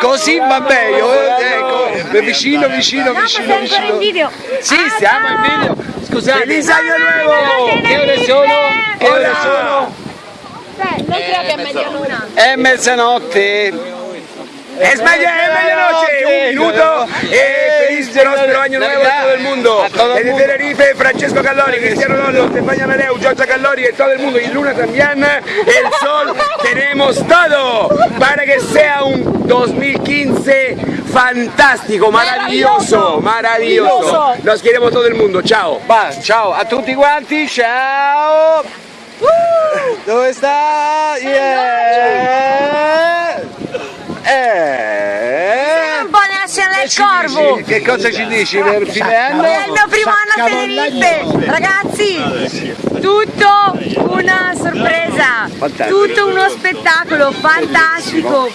Così va meglio, eh, ecco, vicino, vicino, vicino, vicino. video. Sì, stiamo in video. Scusate. Feliz año nuovo! Che ore sono? Che ore sono? Non creo che è medialuna. È mezzanotte. Es media, próspero año nuevo a todo el mundo. Desde. Tenerife, Francesco Callori, Cristiano Ronaldo, Stefania Meleu, Giorgia Callori y todo el mundo. Y Luna también, el sol, tenemos todo para que sea un 2015 fantástico, maravilloso, maravilloso. Nos queremos todo el mundo, chao. Va, ciao a tutti quanti, ciao! Dove sta? Yeah! Eh! Corvo. Dici? Che cosa ci dici per fine anno? È il mio primo anno a Tenerife, ragazzi, tutto una sorpresa, tutto uno spettacolo fantastico.